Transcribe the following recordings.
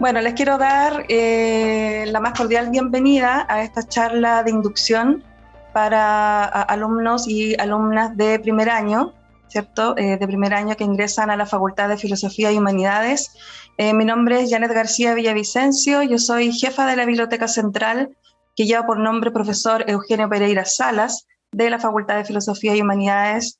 Bueno, les quiero dar eh, la más cordial bienvenida a esta charla de inducción para alumnos y alumnas de primer año, ¿cierto? Eh, de primer año que ingresan a la Facultad de Filosofía y Humanidades. Eh, mi nombre es Janet García Villavicencio, yo soy jefa de la Biblioteca Central, que lleva por nombre profesor Eugenio Pereira Salas, de la Facultad de Filosofía y Humanidades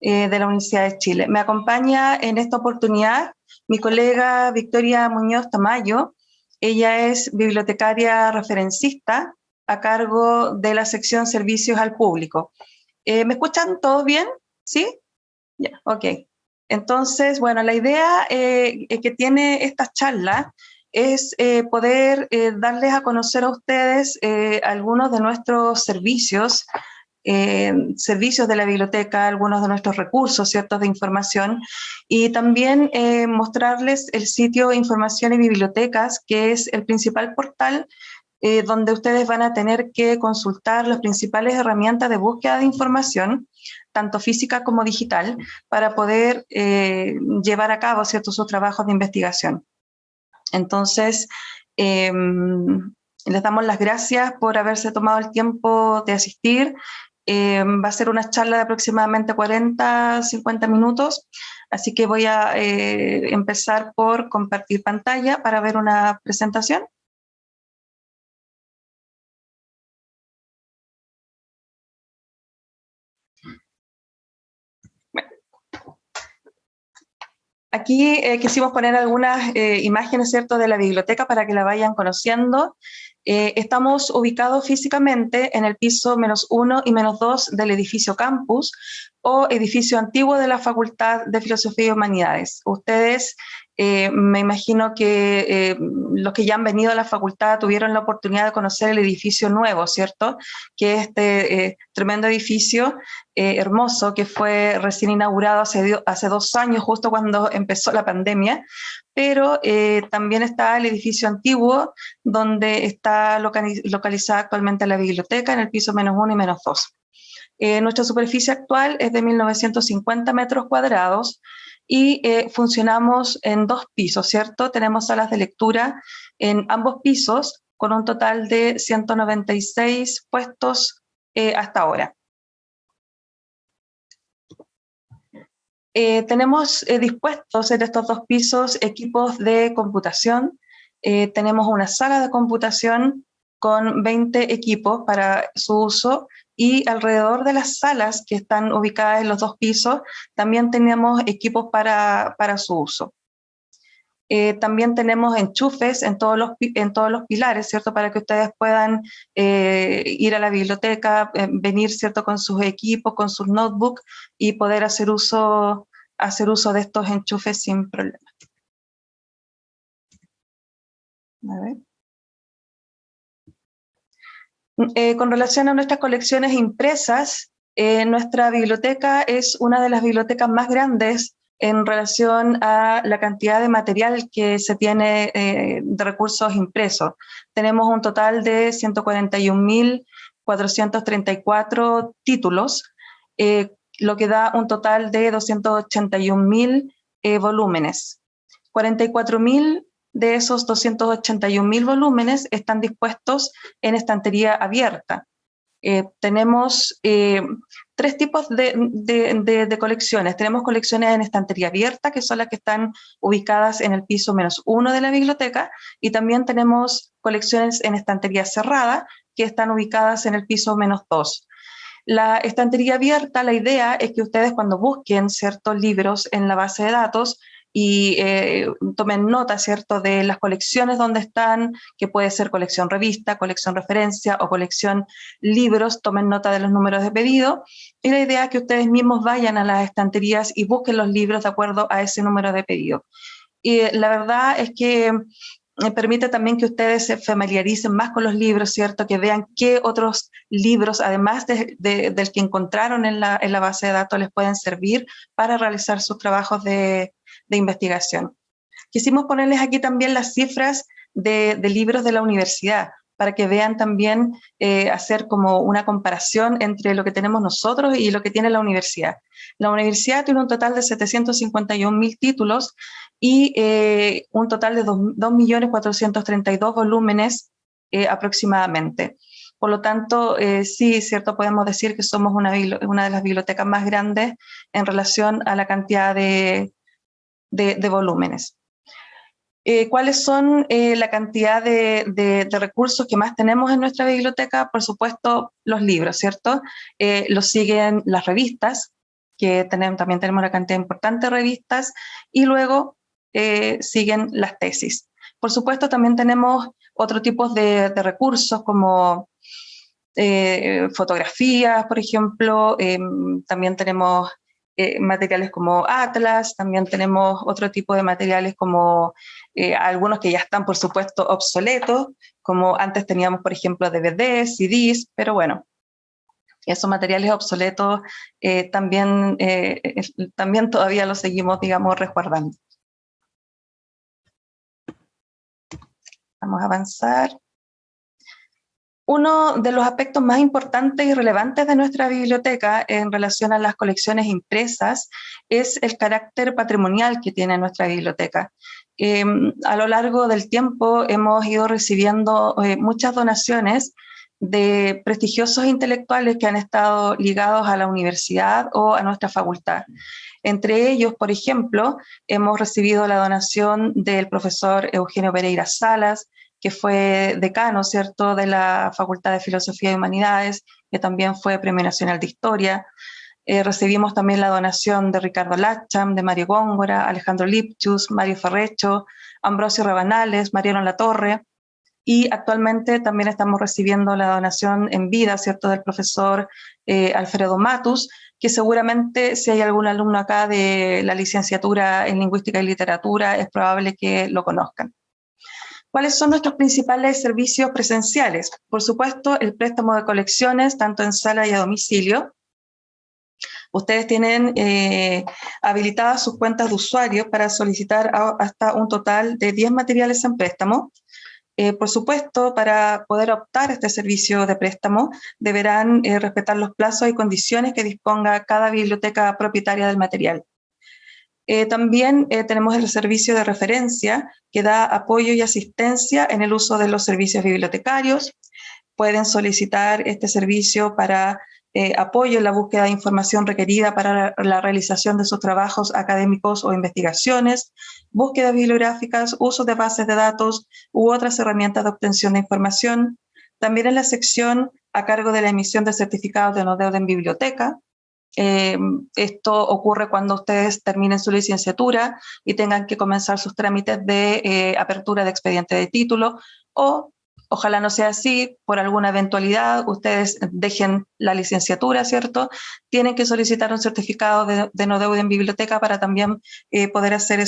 de la Universidad de Chile. Me acompaña en esta oportunidad mi colega Victoria Muñoz Tamayo, ella es bibliotecaria referencista a cargo de la sección Servicios al Público. Eh, ¿Me escuchan todos bien? ¿Sí? Ya, ok. Entonces, bueno, la idea eh, que tiene esta charla es eh, poder darles a conocer a ustedes algunos de nuestros servicios eh, servicios de la biblioteca, algunos de nuestros recursos ciertos de información y también eh, mostrarles el sitio Información y Bibliotecas, que es el principal portal eh, donde ustedes van a tener que consultar las principales herramientas de búsqueda de información, tanto física como digital, para poder llevar a cabo ciertos sus trabajos de investigación. Entonces, em, les damos las gracias por haberse tomado el tiempo de asistir eh, va a ser una charla de aproximadamente 40, 50 minutos, así que voy a eh, empezar por compartir pantalla para ver una presentación. Aquí eh, quisimos poner algunas imágenes ¿cierto? de la biblioteca para que la vayan conociendo. Eh, estamos ubicados físicamente en el piso menos uno y menos dos del edificio campus o edificio antiguo de la Facultad de Filosofía y Humanidades. Ustedes, eh, me imagino que eh, los que ya han venido a la facultad tuvieron la oportunidad de conocer el edificio nuevo, ¿cierto? Que es este tremendo edificio hermoso que fue recién inaugurado hace, hace dos años, justo cuando empezó la pandemia, pero eh, también está el edificio antiguo, donde está localizada actualmente la biblioteca, en el piso menos uno y menos dos. Eh, nuestra superficie actual es de 1.950 metros cuadrados y eh, funcionamos en dos pisos, ¿cierto? Tenemos salas de lectura en ambos pisos, con un total de 196 puestos hasta ahora. Eh, tenemos eh, dispuestos en estos dos pisos equipos de computación. Eh, tenemos una sala de computación con 20 equipos para su uso y alrededor de las salas que están ubicadas en los dos pisos también tenemos equipos para, para su uso. también tenemos enchufes en todos, los, en todos los pilares, ¿cierto? Para que ustedes puedan ir a la biblioteca, venir, ¿cierto? Con sus equipos, con sus notebooks y poder hacer uso hacer uso de estos enchufes sin problema. Eh, con relación a nuestras colecciones impresas, eh, nuestra biblioteca es una de las bibliotecas más grandes en relación a la cantidad de material que se tiene eh, de recursos impresos. Tenemos un total de 141.434 títulos, lo que da un total de 281.000 eh, volúmenes. 44.000 de esos 281.000 volúmenes están dispuestos en estantería abierta. Eh, tenemos eh, tres tipos de, colecciones. Tenemos colecciones en estantería abierta, que son las que están ubicadas en el piso menos uno de la biblioteca, y también tenemos colecciones en estantería cerrada, que están ubicadas en el piso menos dos. La estantería abierta, la idea es que ustedes cuando busquen ciertos libros en la base de datos y eh, tomen nota, ¿cierto?, de las colecciones donde están, que puede ser colección revista, colección referencia o colección libros, tomen nota de los números de pedido. Y la idea es que ustedes mismos vayan a las estanterías y busquen los libros de acuerdo a ese número de pedido. Y la verdad es que permite también que ustedes se familiaricen más con los libros, ¿cierto? Que vean qué otros libros, además del que encontraron en la, base de datos, les pueden servir para realizar sus trabajos de, investigación. Quisimos ponerles aquí también las cifras de, libros de la universidad, para que vean también, eh, hacer como una comparación entre lo que tenemos nosotros y lo que tiene la universidad. La universidad tiene un total de 751 mil títulos y un total de 2.432 volúmenes aproximadamente. Por lo tanto, sí, cierto, podemos decir que somos una, una, de las bibliotecas más grandes en relación a la cantidad de, de volúmenes. Eh, ¿Cuáles son eh, la cantidad de, recursos que más tenemos en nuestra biblioteca? Por supuesto, los libros, ¿cierto? Eh, los siguen las revistas, que tenemos, también tenemos una cantidad importante de revistas, y luego siguen las tesis. Por supuesto, también tenemos otro tipo de, recursos como fotografías, por ejemplo, em, también tenemos materiales como Atlas, también tenemos otro tipo de materiales como eh, algunos que ya están, por supuesto, obsoletos, como antes teníamos, por ejemplo, DVDs, CDs, pero bueno, esos materiales obsoletos eh, también, eh, también todavía los seguimos, digamos, resguardando. Vamos a avanzar. Uno de los aspectos más importantes y relevantes de nuestra biblioteca en relación a las colecciones impresas es el carácter patrimonial que tiene nuestra biblioteca. Em, a lo largo del tiempo hemos ido recibiendo eh, muchas donaciones de prestigiosos intelectuales que han estado ligados a la universidad o a nuestra facultad. Entre ellos, por ejemplo, hemos recibido la donación del profesor Eugenio Pereira Salas, que fue decano, ¿cierto?, de la Facultad de Filosofía y Humanidades, que también fue Premio Nacional de Historia. Eh, recibimos también la donación de Ricardo Lacham, de Mario Góngora, Alejandro Lipchus, Mario Ferrecho, Ambrosio Rabanales, Mariano Latorre, y actualmente también estamos recibiendo la donación en vida, ¿cierto?, del profesor eh, Alfredo Matus, que seguramente si hay algún alumno acá de la licenciatura en Lingüística y Literatura, es probable que lo conozcan. ¿Cuáles son nuestros principales servicios presenciales? Por supuesto, el préstamo de colecciones, tanto en sala y a domicilio, Ustedes tienen eh, habilitadas sus cuentas de usuario para solicitar hasta un total de 10 materiales en préstamo. Eh, por supuesto, para poder optar a este servicio de préstamo, deberán eh, respetar los plazos y condiciones que disponga cada biblioteca propietaria del material. También tenemos el servicio de referencia que da apoyo y asistencia en el uso de los servicios bibliotecarios. Pueden solicitar este servicio para eh, apoyo en la búsqueda de información requerida para la realización de sus trabajos académicos o investigaciones, búsquedas bibliográficas, uso de bases de datos u otras herramientas de obtención de información. También en la sección a cargo de la emisión de certificados de no deuda en biblioteca. Eh, esto ocurre cuando ustedes terminen su licenciatura y tengan que comenzar sus trámites de eh, apertura de expediente de título o Ojalá no sea así, por alguna eventualidad ustedes dejen la licenciatura, ¿cierto? Tienen que solicitar un certificado de, no deuda en biblioteca para también eh, poder hacer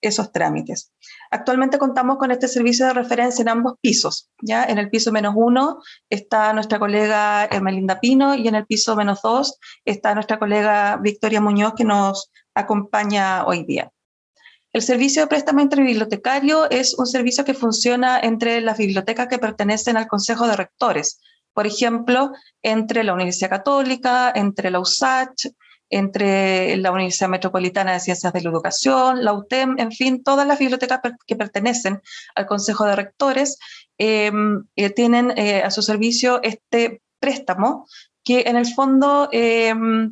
esos trámites. Actualmente contamos con este servicio de referencia en ambos pisos. ¿ya? En el piso menos uno está nuestra colega Ermelinda Pino y en el piso menos dos está nuestra colega Victoria Muñoz que nos acompaña hoy día. El servicio de préstamo interbibliotecario es un servicio que funciona entre las bibliotecas que pertenecen al Consejo de Rectores, por ejemplo, entre la Universidad Católica, entre la USACH, entre la Universidad Metropolitana de Ciencias de la Educación, la UTEM, en fin, todas las bibliotecas que pertenecen al Consejo de Rectores em, eh, tienen eh, a su servicio este préstamo que en el fondo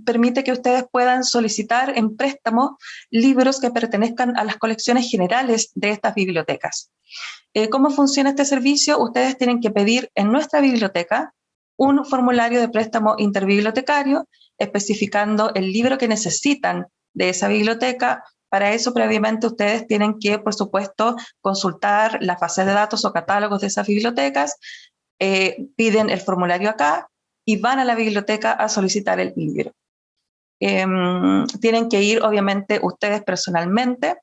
permite que ustedes puedan solicitar en préstamo libros que pertenezcan a las colecciones generales de estas bibliotecas. Eh, ¿Cómo funciona este servicio? Ustedes tienen que pedir en nuestra biblioteca un formulario de préstamo interbibliotecario especificando el libro que necesitan de esa biblioteca. Para eso, previamente, ustedes tienen que, por supuesto, consultar las bases de datos o catálogos de esas bibliotecas, eh, piden el formulario acá, y van a la biblioteca a solicitar el libro. Em, tienen que ir, obviamente, ustedes personalmente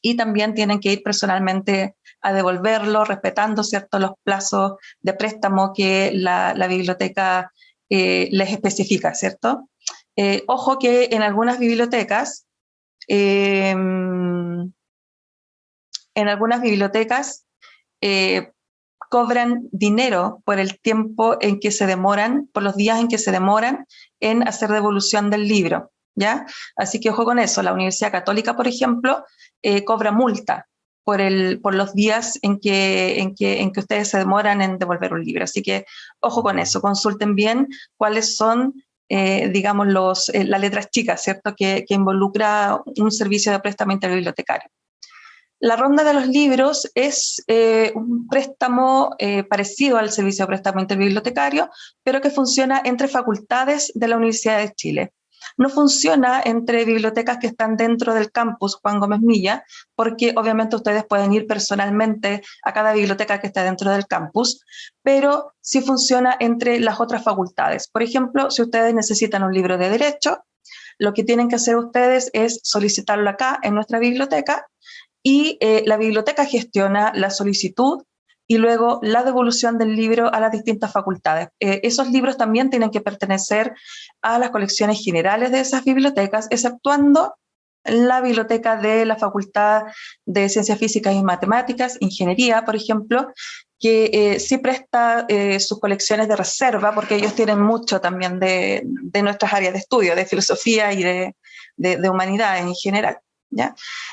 y también tienen que ir personalmente a devolverlo, respetando ¿cierto? los plazos de préstamo que la, biblioteca eh, les especifica, ¿cierto? Eh, ojo que en algunas bibliotecas, em, en algunas bibliotecas eh, cobran dinero por el tiempo en que se demoran, por los días en que se demoran en hacer devolución del libro. ¿ya? Así que ojo con eso, la Universidad Católica, por ejemplo, eh, cobra multa por, el, por los días en que, en, que, en que ustedes se demoran en devolver un libro. Así que ojo con eso, consulten bien cuáles son, eh, digamos, los, eh, las letras chicas, ¿cierto?, que, que, involucra un servicio de préstamo interbibliotecario. La ronda de los libros es eh, un préstamo eh, parecido al servicio de préstamo interbibliotecario, pero que funciona entre facultades de la Universidad de Chile no funciona entre bibliotecas que están dentro del campus Juan Gómez Milla, porque obviamente ustedes pueden ir personalmente a cada biblioteca que está dentro del campus, pero sí funciona entre las otras facultades. Por ejemplo, si ustedes necesitan un libro de derecho, lo que tienen que hacer ustedes es solicitarlo acá en nuestra biblioteca y eh, la biblioteca gestiona la solicitud y luego la devolución del libro a las distintas facultades. Eh, esos libros también tienen que pertenecer a las colecciones generales de esas bibliotecas, exceptuando la biblioteca de la Facultad de Ciencias Físicas y Matemáticas, Ingeniería, por ejemplo, que eh, sí presta eh, sus colecciones de reserva, porque ellos tienen mucho también de, nuestras áreas de estudio, de filosofía y de, de, de humanidad en general.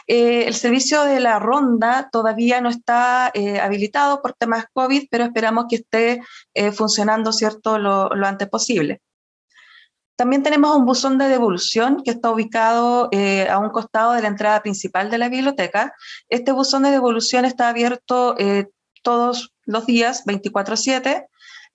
Eh, el servicio de la ronda todavía no está eh, habilitado por temas COVID, pero esperamos que esté eh, funcionando ¿cierto? Lo, antes posible. También tenemos un buzón de devolución que está ubicado a un costado de la entrada principal de la biblioteca. Este buzón de devolución está abierto todos los días, 24-7,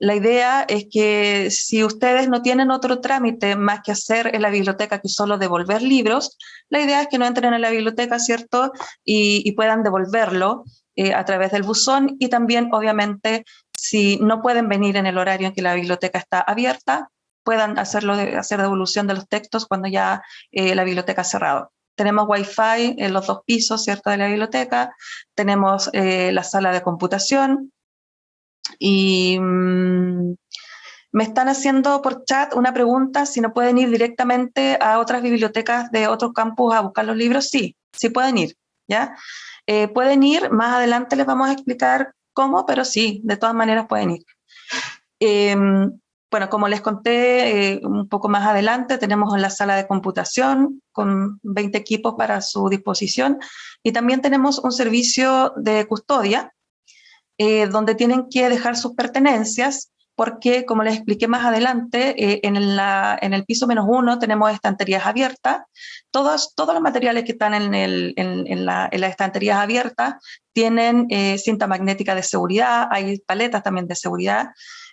la idea es que si ustedes no tienen otro trámite más que hacer en la biblioteca que solo devolver libros, la idea es que no entren en la biblioteca, ¿cierto? Y, puedan devolverlo eh, a través del buzón y también, obviamente, si no pueden venir en el horario en que la biblioteca está abierta, puedan hacerlo hacer devolución de los textos cuando ya eh, la biblioteca ha cerrado. Tenemos Wi-Fi en los dos pisos, ¿cierto?, de la biblioteca, tenemos eh, la sala de computación, y mm, me están haciendo por chat una pregunta, si no pueden ir directamente a otras bibliotecas de otros campus a buscar los libros. Sí, sí pueden ir, ¿ya? Eh, pueden ir, más adelante les vamos a explicar cómo, pero sí, de todas maneras pueden ir. Em, bueno, como les conté eh, un poco más adelante, tenemos la sala de computación con 20 equipos para su disposición y también tenemos un servicio de custodia eh, donde tienen que dejar sus pertenencias, porque como les expliqué más adelante, eh, en, en, el piso menos uno tenemos estanterías abiertas, todos, todos los materiales que están en, el, en, la, las estanterías abiertas tienen eh, cinta magnética de seguridad, hay paletas también de seguridad,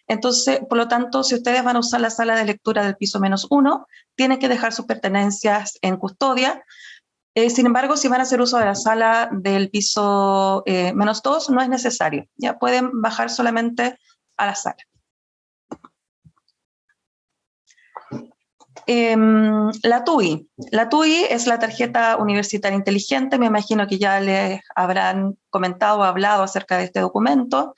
entonces, por lo tanto, si ustedes van a usar la sala de lectura del piso menos uno, tienen que dejar sus pertenencias en custodia, eh, sin embargo, si van a hacer uso de la sala del piso eh, menos 2, no es necesario. Ya pueden bajar solamente a la sala. Em, la TUI. La TUI es la tarjeta universitaria inteligente. Me imagino que ya les habrán comentado o hablado acerca de este documento.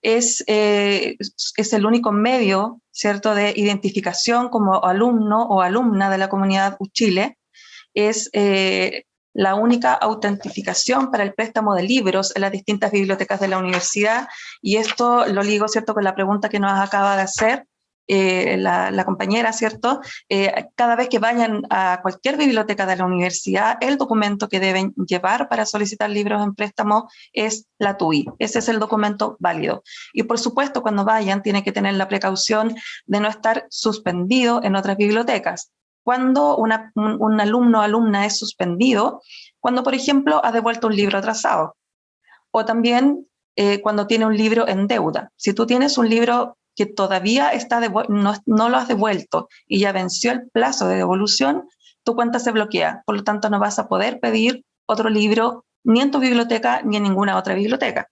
Es, eh, es el único medio ¿cierto? de identificación como alumno o alumna de la comunidad Uchile es eh, la única autentificación para el préstamo de libros en las distintas bibliotecas de la universidad y esto lo ligo ¿cierto? con la pregunta que nos acaba de hacer eh, la, compañera, ¿cierto? Eh, cada vez que vayan a cualquier biblioteca de la universidad, el documento que deben llevar para solicitar libros en préstamo es la TUI. Ese es el documento válido. Y por supuesto, cuando vayan, tienen que tener la precaución de no estar suspendido en otras bibliotecas cuando un, alumno o alumna es suspendido, cuando, por ejemplo, ha devuelto un libro atrasado, o también eh, cuando tiene un libro en deuda. Si tú tienes un libro que todavía está no, no lo has devuelto y ya venció el plazo de devolución, tu cuenta se bloquea, por lo tanto no vas a poder pedir otro libro ni en tu biblioteca ni en ninguna otra biblioteca.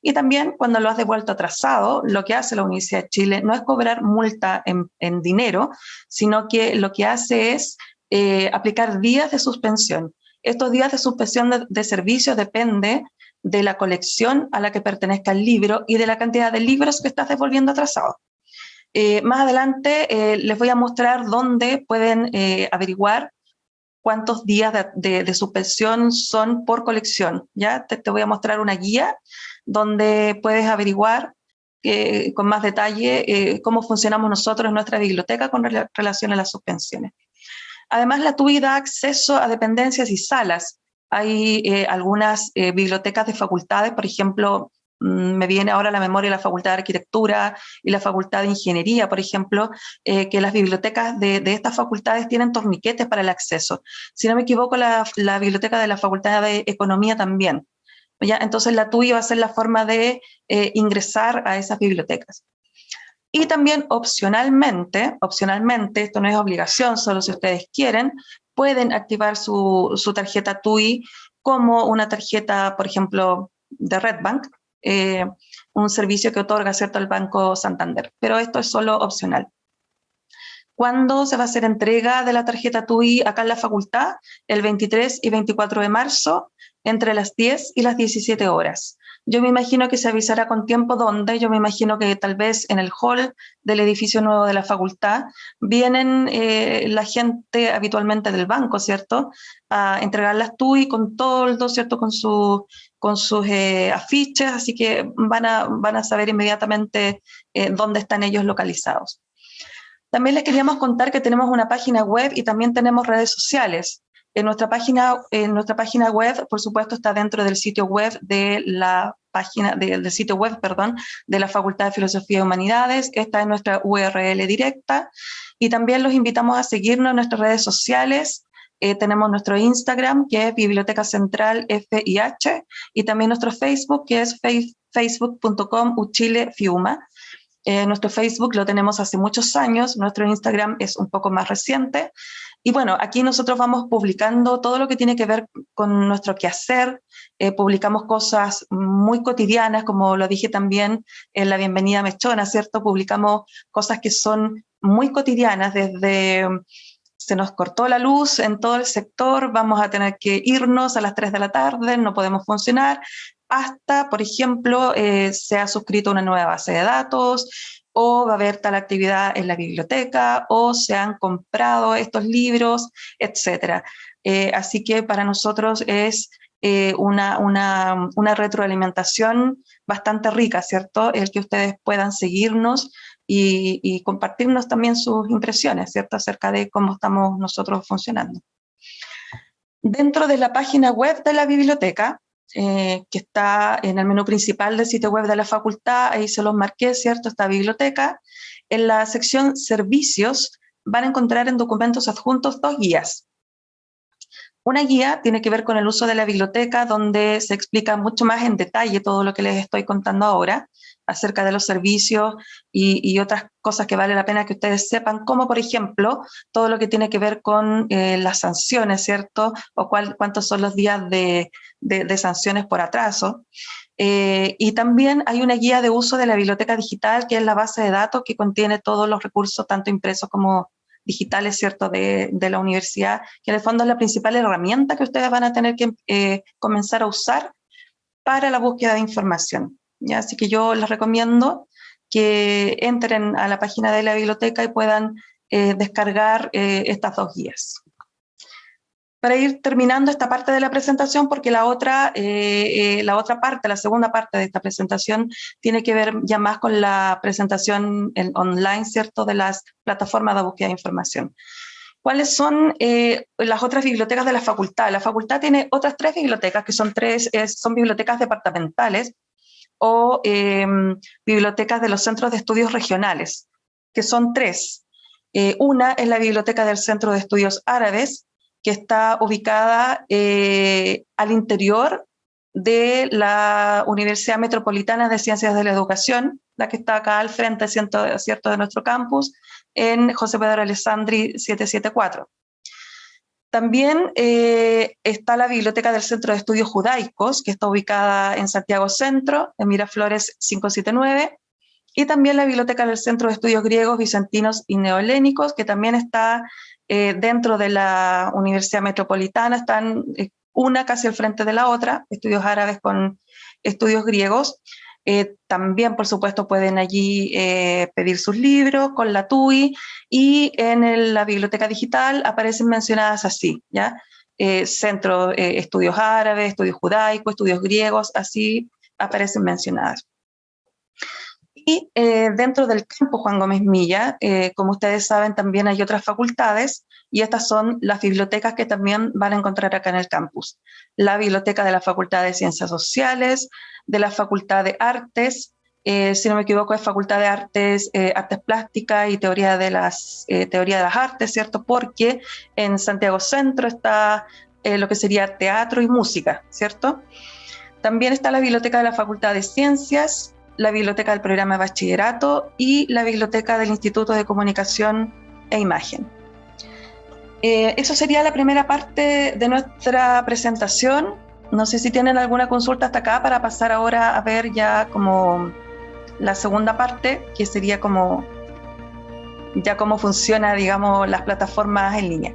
Y también cuando lo has devuelto atrasado, lo que hace la Universidad de Chile no es cobrar multa en, dinero, sino que lo que hace es eh, aplicar días de suspensión. Estos días de suspensión de, servicio depende de la colección a la que pertenezca el libro y de la cantidad de libros que estás devolviendo atrasado. Eh, más adelante eh, les voy a mostrar dónde pueden averiguar cuántos días de, suspensión son por colección. ¿ya? te, voy a mostrar una guía donde puedes averiguar eh, con más detalle eh, cómo funcionamos nosotros en nuestra biblioteca con relación a las suspensiones. Además, la TUI da acceso a dependencias y salas. Hay eh, algunas bibliotecas de facultades, por ejemplo, me viene ahora a la memoria la Facultad de Arquitectura y la Facultad de Ingeniería, por ejemplo, eh, que las bibliotecas de, estas facultades tienen torniquetes para el acceso. Si no me equivoco, la, biblioteca de la Facultad de Economía también. ¿Ya? Entonces la TUI va a ser la forma de ingresar a esas bibliotecas. Y también opcionalmente, opcionalmente, esto no es obligación, solo si ustedes quieren, pueden activar su, tarjeta TUI como una tarjeta, por ejemplo, de Redbank, eh, un servicio que otorga cierto el Banco Santander, pero esto es solo opcional. ¿Cuándo se va a hacer entrega de la tarjeta TUI acá en la facultad? El 23 y 24 de marzo, entre las 10 y las 17 horas. Yo me imagino que se avisará con tiempo dónde, yo me imagino que tal vez en el hall del edificio nuevo de la facultad vienen eh, la gente habitualmente del banco, ¿cierto? A entregar las TUI con todo, ¿cierto? Con, su, con sus eh, afiches, así que van a, van a saber inmediatamente eh, dónde están ellos localizados. También les queríamos contar que tenemos una página web y también tenemos redes sociales. En nuestra, página, en nuestra página web, por supuesto, está dentro del sitio web de la página, del sitio web, perdón, de la Facultad de Filosofía y Humanidades, está en nuestra URL directa, y también los invitamos a seguirnos en nuestras redes sociales, eh, tenemos nuestro Instagram, que es Biblioteca Central FIH, y también nuestro Facebook, que es facebook.com Fiuma. Eh, nuestro Facebook lo tenemos hace muchos años, nuestro Instagram es un poco más reciente, y bueno, aquí nosotros vamos publicando todo lo que tiene que ver con nuestro quehacer, eh, publicamos cosas muy cotidianas, como lo dije también en la bienvenida Mechona, ¿cierto? Publicamos cosas que son muy cotidianas, desde se nos cortó la luz en todo el sector, vamos a tener que irnos a las 3 de la tarde, no podemos funcionar, hasta, por ejemplo, eh, se ha suscrito una nueva base de datos, o va a haber tal actividad en la biblioteca, o se han comprado estos libros, etc. Eh, así que para nosotros es eh, una, una, retroalimentación bastante rica, ¿cierto? El que ustedes puedan seguirnos y, y, compartirnos también sus impresiones, ¿cierto? Acerca de cómo estamos nosotros funcionando. Dentro de la página web de la biblioteca, eh, que está en el menú principal del sitio web de la facultad, ahí se los marqué, ¿cierto? Esta biblioteca. En la sección servicios van a encontrar en documentos adjuntos dos guías. Una guía tiene que ver con el uso de la biblioteca, donde se explica mucho más en detalle todo lo que les estoy contando ahora acerca de los servicios y, otras cosas que vale la pena que ustedes sepan, como por ejemplo todo lo que tiene que ver con eh, las sanciones, ¿cierto? O cuántos son los días de, sanciones por atraso. Eh, y también hay una guía de uso de la biblioteca digital, que es la base de datos que contiene todos los recursos, tanto impresos como digitales, ¿cierto?, de, la universidad, que en el fondo es la principal herramienta que ustedes van a tener que eh, comenzar a usar para la búsqueda de información. Así que yo les recomiendo que entren a la página de la biblioteca y puedan eh, descargar eh, estas dos guías. Para ir terminando esta parte de la presentación, porque la otra, eh, la otra parte, la segunda parte de esta presentación, tiene que ver ya más con la presentación en online, ¿cierto?, de las plataformas de búsqueda de información. ¿Cuáles son las otras bibliotecas de la facultad? La facultad tiene otras tres bibliotecas, que son, tres, son bibliotecas departamentales, o bibliotecas de los centros de estudios regionales, que son tres. Eh, una es la Biblioteca del Centro de Estudios Árabes, que está ubicada eh, al interior de la Universidad Metropolitana de Ciencias de la Educación, la que está acá al frente, ¿cierto? de nuestro campus, en José Pedro Alessandri 774. También eh, está la Biblioteca del Centro de Estudios Judaicos, que está ubicada en Santiago Centro, en Miraflores 579, y también la Biblioteca del Centro de Estudios Griegos, Bizantinos y Neohelénicos, que también está eh, dentro de la Universidad Metropolitana, están eh, una casi al frente de la otra, estudios árabes con estudios griegos, eh, también, por supuesto, pueden allí pedir sus libros con la TUI y en la biblioteca digital aparecen mencionadas así, ¿ya? Centro estudios árabes, estudios judaicos, estudios griegos, así aparecen mencionadas. Y eh, dentro del campo Juan Gómez Milla, eh, como ustedes saben, también hay otras facultades y estas son las bibliotecas que también van a encontrar acá en el campus. La biblioteca de la Facultad de Ciencias Sociales, de la Facultad de Artes, eh, si no me equivoco es Facultad de Artes, Artes Plásticas y Teoría de, las, Teoría de las Artes, ¿cierto? Porque en Santiago Centro está lo que sería teatro y música, ¿cierto? También está la biblioteca de la Facultad de Ciencias, la biblioteca del programa de bachillerato y la biblioteca del Instituto de Comunicación e Imagen. Eh, eso sería la primera parte de nuestra presentación. No sé si tienen alguna consulta hasta acá para pasar ahora a ver ya como la segunda parte, que sería como ya cómo funciona, digamos, las plataformas en línea.